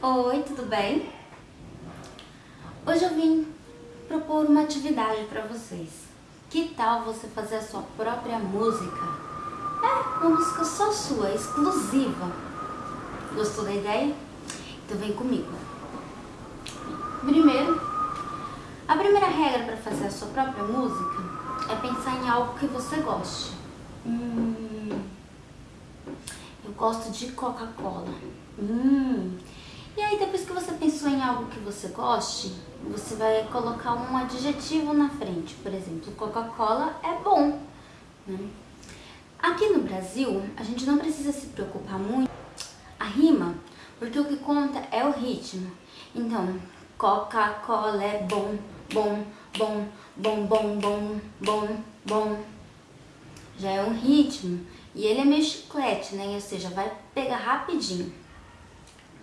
Oi, tudo bem? Hoje eu vim propor uma atividade para vocês. Que tal você fazer a sua própria música? É, uma música só sua, exclusiva. Gostou da ideia? Então vem comigo. Primeiro, a primeira regra para fazer a sua própria música é pensar em algo que você goste. Hum, eu gosto de Coca-Cola. Hum, e aí depois que você pensou em algo que você goste, você vai colocar um adjetivo na frente. Por exemplo, Coca-Cola é bom. Né? Aqui no Brasil, a gente não precisa se preocupar muito a rima, porque o que conta é o ritmo. Então, Coca-Cola é bom, bom, bom, bom, bom, bom, bom, bom. Já é um ritmo. E ele é meio chiclete, né? Ou seja, vai pegar rapidinho.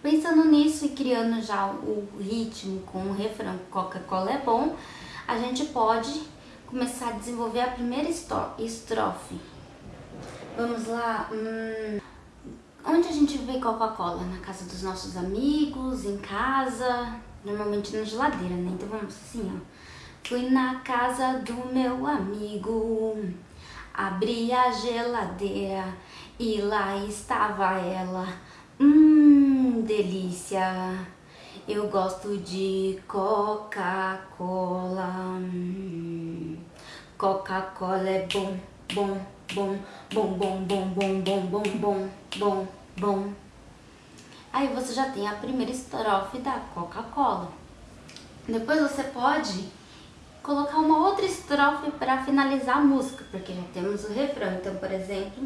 Pensando nisso e criando já o ritmo com o refrão Coca-Cola é bom, a gente pode começar a desenvolver a primeira estrofe. Vamos lá. Hum, onde a gente vê Coca-Cola? Na casa dos nossos amigos, em casa, normalmente na geladeira, né? Então vamos assim, ó. Fui na casa do meu amigo, abri a geladeira e lá estava ela. Hum, delícia. Eu gosto de Coca-Cola. Coca-Cola é bom, bom, bom, bom, bom, bom, bom, bom, bom, bom, bom, bom. Aí você já tem a primeira estrofe da Coca-Cola. Depois você pode colocar uma outra estrofe para finalizar a música, porque já temos o refrão. Então, por exemplo,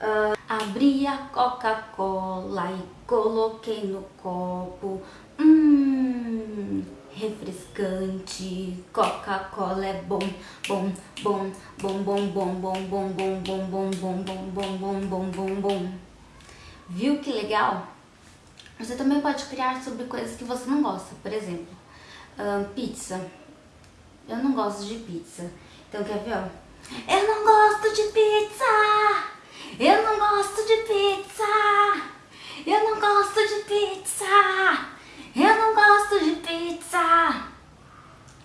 uh, Abri a Coca-Cola e coloquei no copo. Hum, refrescante. Coca-Cola é bom, bom, bom, bom, bom, bom, bom, bom, bom, bom, bom, bom, bom, bom, bom, bom, bom, bom. Viu que legal? Você também pode criar sobre coisas que você não gosta. Por exemplo, pizza. Eu não gosto de pizza. Então quer ver? Eu não gosto de pizza! Eu não gosto de pizza. Eu não gosto de pizza. Eu não gosto de pizza.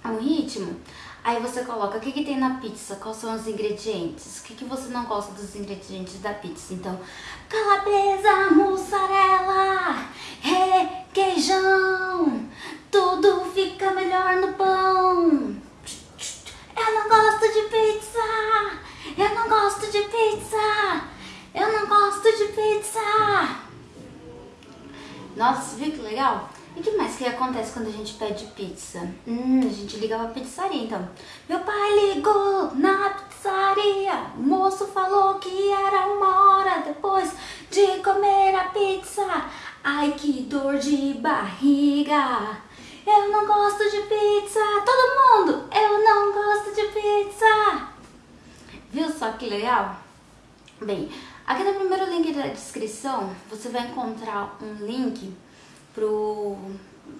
É o ritmo. Aí você coloca o que, que tem na pizza, quais são os ingredientes, o que, que você não gosta dos ingredientes da pizza. Então, calabresa, mussarela, requeijão, tudo fica melhor no pão. Eu não gosto de pizza, eu não gosto de pizza. Eu não gosto de pizza! Nossa, viu que legal? E o que mais que acontece quando a gente pede pizza? Hum, a gente liga pra pizzaria, então. Meu pai ligou na pizzaria. O moço falou que era uma hora depois de comer a pizza. Ai, que dor de barriga. Eu não gosto de pizza. Todo mundo, eu não gosto de pizza. Só que legal? Bem, aqui no primeiro link da descrição você vai encontrar um link pro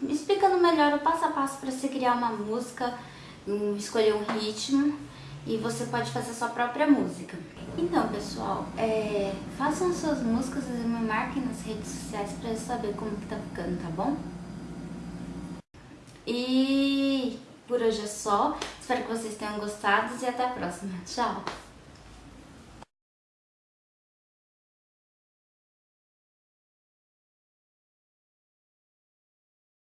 explicando melhor o passo a passo para você criar uma música, escolher um ritmo e você pode fazer sua própria música. Então, pessoal, é, façam suas músicas e me marquem nas redes sociais para eu saber como que tá ficando, tá bom? E por hoje é só. Espero que vocês tenham gostado e até a próxima. Tchau!